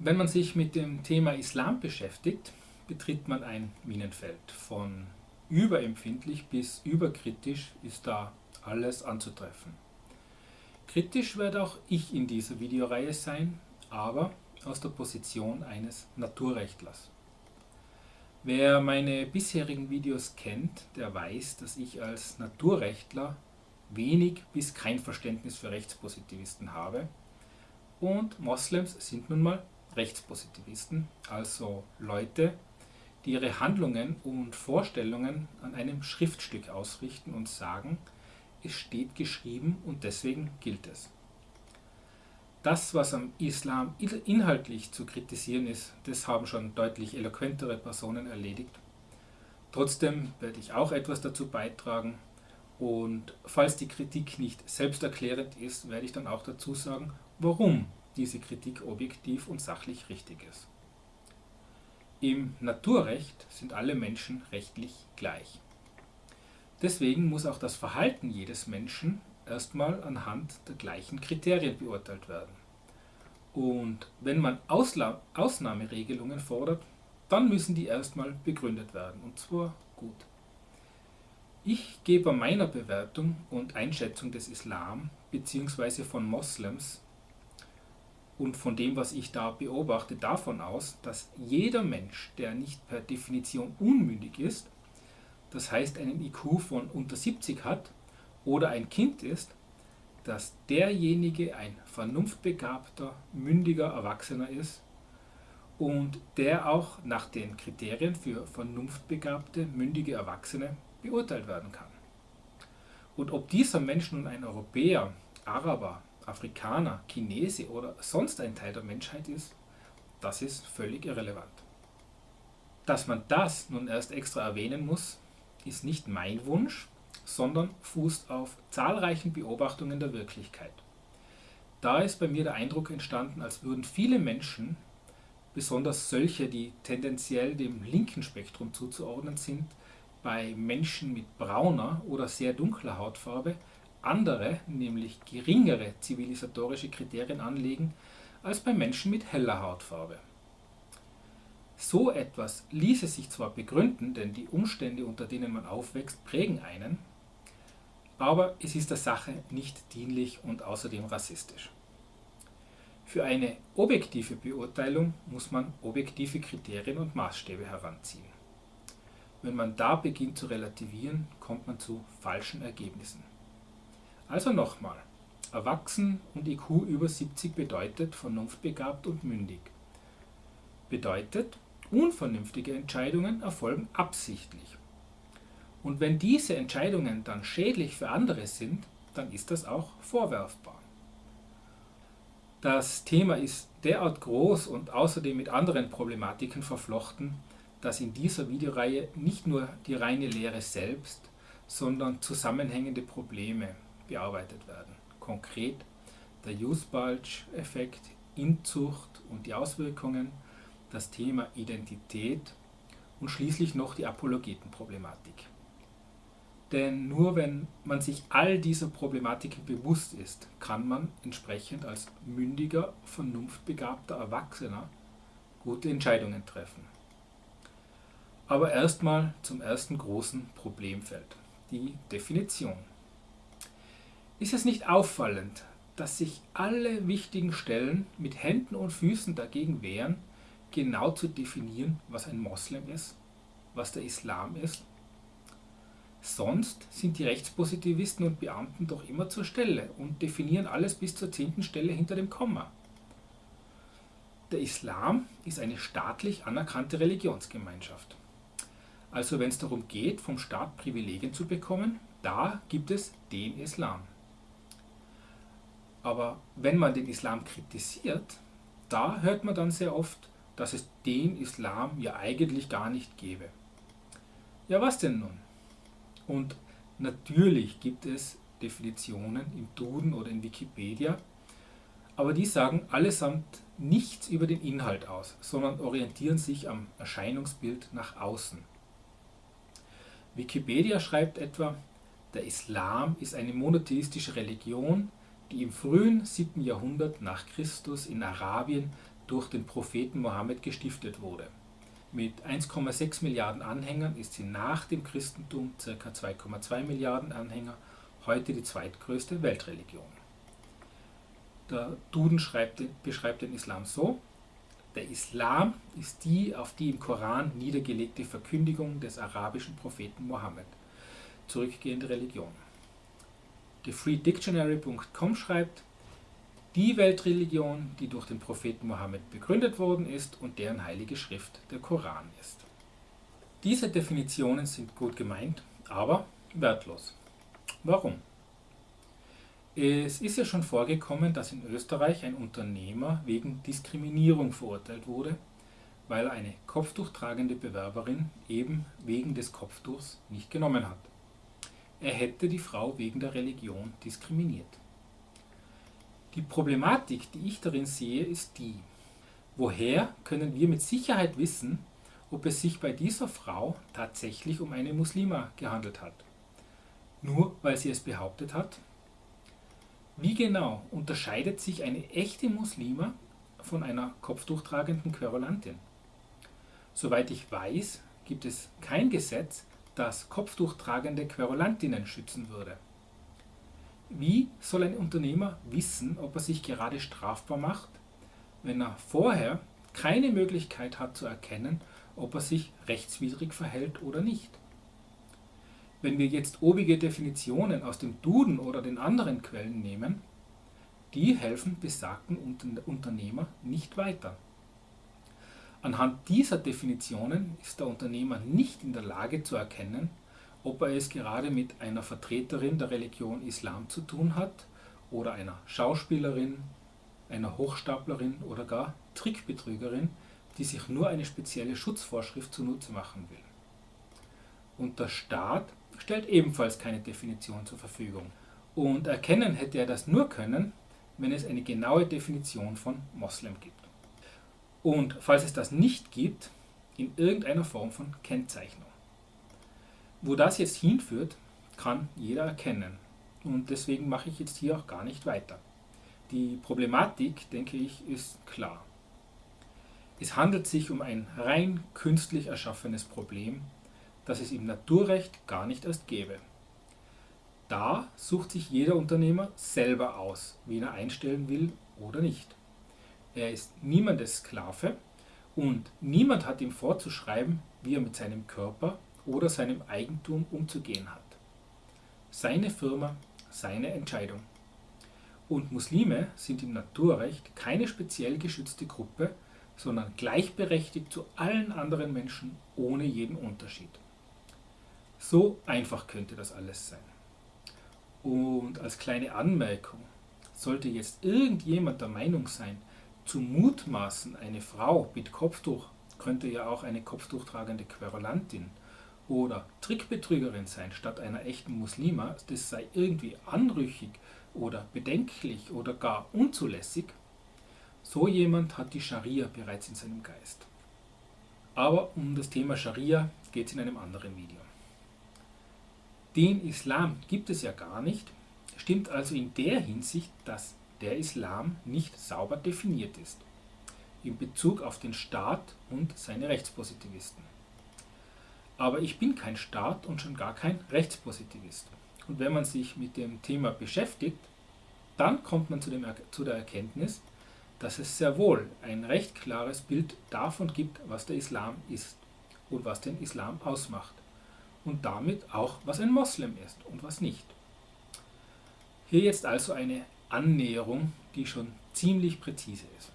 Wenn man sich mit dem Thema Islam beschäftigt, betritt man ein Minenfeld. Von überempfindlich bis überkritisch ist da alles anzutreffen. Kritisch werde auch ich in dieser Videoreihe sein, aber aus der Position eines Naturrechtlers. Wer meine bisherigen Videos kennt, der weiß, dass ich als Naturrechtler wenig bis kein Verständnis für Rechtspositivisten habe und Moslems sind nun mal Rechtspositivisten, also Leute, die ihre Handlungen und Vorstellungen an einem Schriftstück ausrichten und sagen, es steht geschrieben und deswegen gilt es. Das, was am Islam inhaltlich zu kritisieren ist, das haben schon deutlich eloquentere Personen erledigt. Trotzdem werde ich auch etwas dazu beitragen und falls die Kritik nicht selbsterklärend ist, werde ich dann auch dazu sagen, warum diese Kritik objektiv und sachlich richtig ist. Im Naturrecht sind alle Menschen rechtlich gleich. Deswegen muss auch das Verhalten jedes Menschen erstmal anhand der gleichen Kriterien beurteilt werden. Und wenn man Ausla Ausnahmeregelungen fordert, dann müssen die erstmal begründet werden, und zwar gut. Ich gebe meiner Bewertung und Einschätzung des Islam bzw. von Moslems und von dem, was ich da beobachte, davon aus, dass jeder Mensch, der nicht per Definition unmündig ist, das heißt einen IQ von unter 70 hat oder ein Kind ist, dass derjenige ein vernunftbegabter, mündiger Erwachsener ist und der auch nach den Kriterien für vernunftbegabte, mündige Erwachsene beurteilt werden kann. Und ob dieser Mensch nun ein Europäer, Araber, Afrikaner, Chinese oder sonst ein Teil der Menschheit ist, das ist völlig irrelevant. Dass man das nun erst extra erwähnen muss, ist nicht mein Wunsch, sondern fußt auf zahlreichen Beobachtungen der Wirklichkeit. Da ist bei mir der Eindruck entstanden, als würden viele Menschen, besonders solche, die tendenziell dem linken Spektrum zuzuordnen sind, bei Menschen mit brauner oder sehr dunkler Hautfarbe andere, nämlich geringere zivilisatorische Kriterien anlegen als bei Menschen mit heller Hautfarbe. So etwas ließe sich zwar begründen, denn die Umstände, unter denen man aufwächst, prägen einen, aber es ist der Sache nicht dienlich und außerdem rassistisch. Für eine objektive Beurteilung muss man objektive Kriterien und Maßstäbe heranziehen. Wenn man da beginnt zu relativieren, kommt man zu falschen Ergebnissen. Also nochmal, erwachsen und IQ über 70 bedeutet vernunftbegabt und mündig. Bedeutet, unvernünftige Entscheidungen erfolgen absichtlich. Und wenn diese Entscheidungen dann schädlich für andere sind, dann ist das auch vorwerfbar. Das Thema ist derart groß und außerdem mit anderen Problematiken verflochten, dass in dieser Videoreihe nicht nur die reine Lehre selbst, sondern zusammenhängende Probleme bearbeitet werden. Konkret der Use-Bulge-Effekt, Inzucht und die Auswirkungen, das Thema Identität und schließlich noch die Apologetenproblematik. Denn nur wenn man sich all dieser Problematiken bewusst ist, kann man entsprechend als mündiger, vernunftbegabter Erwachsener gute Entscheidungen treffen. Aber erstmal zum ersten großen Problemfeld, die Definition. Ist es nicht auffallend, dass sich alle wichtigen Stellen mit Händen und Füßen dagegen wehren, genau zu definieren, was ein Moslem ist, was der Islam ist? Sonst sind die Rechtspositivisten und Beamten doch immer zur Stelle und definieren alles bis zur zehnten Stelle hinter dem Komma. Der Islam ist eine staatlich anerkannte Religionsgemeinschaft. Also wenn es darum geht, vom Staat Privilegien zu bekommen, da gibt es den Islam. Aber wenn man den Islam kritisiert, da hört man dann sehr oft, dass es den Islam ja eigentlich gar nicht gäbe. Ja, was denn nun? Und natürlich gibt es Definitionen im Duden oder in Wikipedia, aber die sagen allesamt nichts über den Inhalt aus, sondern orientieren sich am Erscheinungsbild nach außen. Wikipedia schreibt etwa, der Islam ist eine monotheistische Religion, die im frühen 7. Jahrhundert nach Christus in Arabien durch den Propheten Mohammed gestiftet wurde. Mit 1,6 Milliarden Anhängern ist sie nach dem Christentum ca. 2,2 Milliarden Anhänger heute die zweitgrößte Weltreligion. Der Duden schreibt, beschreibt den Islam so, der Islam ist die auf die im Koran niedergelegte Verkündigung des arabischen Propheten Mohammed, zurückgehende Religion. TheFreeDictionary.com schreibt, die Weltreligion, die durch den Propheten Mohammed begründet worden ist und deren heilige Schrift der Koran ist. Diese Definitionen sind gut gemeint, aber wertlos. Warum? Es ist ja schon vorgekommen, dass in Österreich ein Unternehmer wegen Diskriminierung verurteilt wurde, weil er eine kopftuchtragende Bewerberin eben wegen des Kopftuchs nicht genommen hat. Er hätte die Frau wegen der Religion diskriminiert. Die Problematik, die ich darin sehe, ist die, woher können wir mit Sicherheit wissen, ob es sich bei dieser Frau tatsächlich um eine Muslima gehandelt hat? Nur weil sie es behauptet hat? Wie genau unterscheidet sich eine echte Muslima von einer kopftuchtragenden Querulantin? Soweit ich weiß, gibt es kein Gesetz, das kopftuchtragende Querulantinnen schützen würde. Wie soll ein Unternehmer wissen, ob er sich gerade strafbar macht, wenn er vorher keine Möglichkeit hat zu erkennen, ob er sich rechtswidrig verhält oder nicht? Wenn wir jetzt obige Definitionen aus dem Duden oder den anderen Quellen nehmen, die helfen besagten Unternehmer nicht weiter. Anhand dieser Definitionen ist der Unternehmer nicht in der Lage zu erkennen, ob er es gerade mit einer Vertreterin der Religion Islam zu tun hat oder einer Schauspielerin, einer Hochstaplerin oder gar Trickbetrügerin, die sich nur eine spezielle Schutzvorschrift zunutze machen will. Und der Staat stellt ebenfalls keine Definition zur Verfügung. Und erkennen hätte er das nur können, wenn es eine genaue Definition von Moslem gibt. Und falls es das nicht gibt, in irgendeiner Form von Kennzeichnung. Wo das jetzt hinführt, kann jeder erkennen. Und deswegen mache ich jetzt hier auch gar nicht weiter. Die Problematik, denke ich, ist klar. Es handelt sich um ein rein künstlich erschaffenes Problem, das es im Naturrecht gar nicht erst gäbe. Da sucht sich jeder Unternehmer selber aus, wen er einstellen will oder nicht. Er ist niemandes Sklave und niemand hat ihm vorzuschreiben, wie er mit seinem Körper oder seinem Eigentum umzugehen hat. Seine Firma, seine Entscheidung. Und Muslime sind im Naturrecht keine speziell geschützte Gruppe, sondern gleichberechtigt zu allen anderen Menschen ohne jeden Unterschied. So einfach könnte das alles sein. Und als kleine Anmerkung, sollte jetzt irgendjemand der Meinung sein, zu mutmaßen, eine Frau mit Kopftuch könnte ja auch eine kopftuchtragende Querulantin oder Trickbetrügerin sein statt einer echten Muslima, das sei irgendwie anrüchig oder bedenklich oder gar unzulässig, so jemand hat die Scharia bereits in seinem Geist. Aber um das Thema Scharia geht es in einem anderen Video. Den Islam gibt es ja gar nicht, stimmt also in der Hinsicht, dass der Islam nicht sauber definiert ist, in Bezug auf den Staat und seine Rechtspositivisten. Aber ich bin kein Staat und schon gar kein Rechtspositivist. Und wenn man sich mit dem Thema beschäftigt, dann kommt man zu, dem, zu der Erkenntnis, dass es sehr wohl ein recht klares Bild davon gibt, was der Islam ist und was den Islam ausmacht. Und damit auch, was ein Moslem ist und was nicht. Hier jetzt also eine Annäherung, die schon ziemlich präzise ist.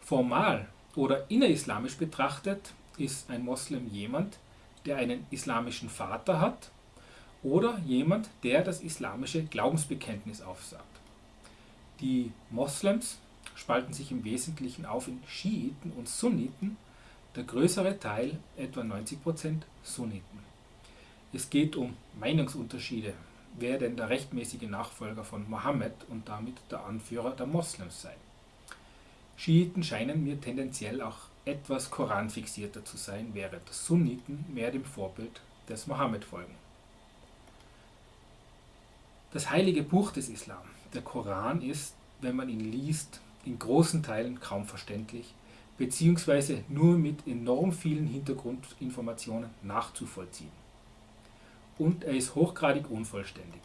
Formal oder innerislamisch betrachtet ist ein Moslem jemand, der einen islamischen Vater hat oder jemand, der das islamische Glaubensbekenntnis aufsagt. Die Moslems spalten sich im Wesentlichen auf in Schiiten und Sunniten, der größere Teil, etwa 90% Sunniten. Es geht um Meinungsunterschiede, wer denn der rechtmäßige Nachfolger von Mohammed und damit der Anführer der Moslems sei. Schiiten scheinen mir tendenziell auch etwas koranfixierter zu sein, während Sunniten mehr dem Vorbild des Mohammed folgen. Das heilige Buch des Islam, der Koran, ist, wenn man ihn liest, in großen Teilen kaum verständlich bzw. nur mit enorm vielen Hintergrundinformationen nachzuvollziehen. Und er ist hochgradig unvollständig.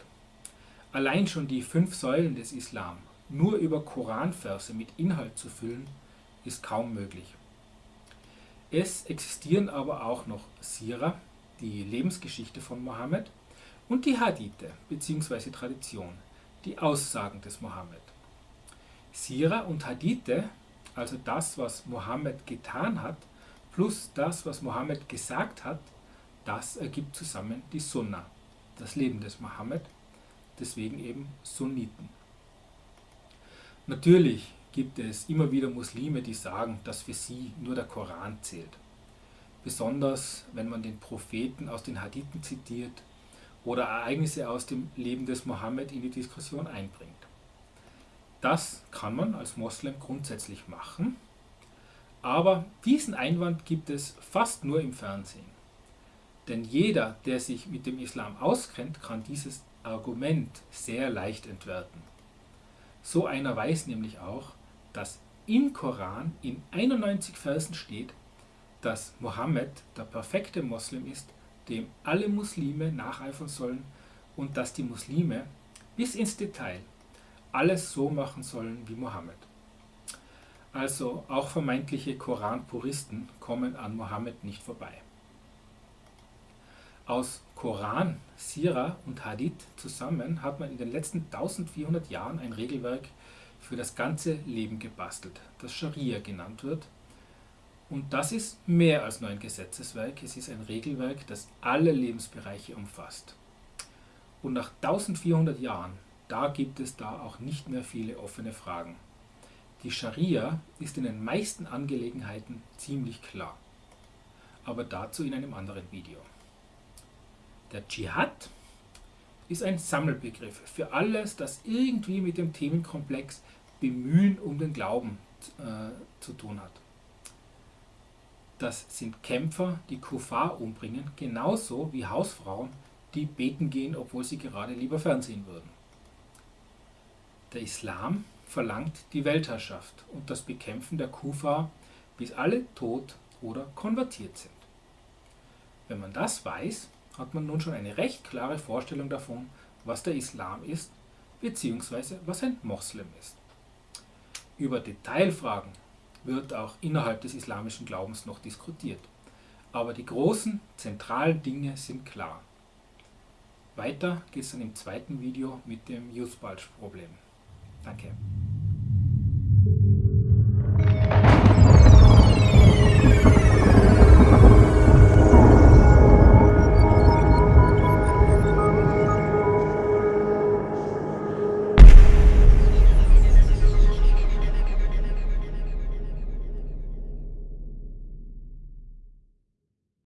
Allein schon die fünf Säulen des Islam nur über Koranverse mit Inhalt zu füllen, ist kaum möglich. Es existieren aber auch noch Sira, die Lebensgeschichte von Mohammed, und die Hadithe bzw. Tradition, die Aussagen des Mohammed. Sira und Hadithe, also das, was Mohammed getan hat, plus das, was Mohammed gesagt hat, das ergibt zusammen die Sunna, das Leben des Mohammed, deswegen eben Sunniten. Natürlich gibt es immer wieder Muslime, die sagen, dass für sie nur der Koran zählt. Besonders wenn man den Propheten aus den Hadithen zitiert oder Ereignisse aus dem Leben des Mohammed in die Diskussion einbringt. Das kann man als Moslem grundsätzlich machen, aber diesen Einwand gibt es fast nur im Fernsehen. Denn jeder, der sich mit dem Islam auskennt, kann dieses Argument sehr leicht entwerten. So einer weiß nämlich auch, dass im Koran in 91 Versen steht, dass Mohammed der perfekte Moslem ist, dem alle Muslime nacheifern sollen und dass die Muslime bis ins Detail alles so machen sollen wie Mohammed. Also auch vermeintliche Koran-Puristen kommen an Mohammed nicht vorbei. Aus Koran, Sira und Hadith zusammen hat man in den letzten 1400 Jahren ein Regelwerk für das ganze Leben gebastelt, das Scharia genannt wird. Und das ist mehr als nur ein Gesetzeswerk, es ist ein Regelwerk, das alle Lebensbereiche umfasst. Und nach 1400 Jahren, da gibt es da auch nicht mehr viele offene Fragen. Die Scharia ist in den meisten Angelegenheiten ziemlich klar. Aber dazu in einem anderen Video. Der Dschihad ist ein Sammelbegriff für alles, das irgendwie mit dem Themenkomplex Bemühen um den Glauben äh, zu tun hat. Das sind Kämpfer, die Kuffar umbringen, genauso wie Hausfrauen, die beten gehen, obwohl sie gerade lieber Fernsehen würden. Der Islam verlangt die Weltherrschaft und das Bekämpfen der Kufa, bis alle tot oder konvertiert sind. Wenn man das weiß, hat man nun schon eine recht klare Vorstellung davon, was der Islam ist, bzw. was ein Moslem ist. Über Detailfragen wird auch innerhalb des islamischen Glaubens noch diskutiert, aber die großen, zentralen Dinge sind klar. Weiter geht es dann im zweiten Video mit dem Youth Bulge Problem. Danke.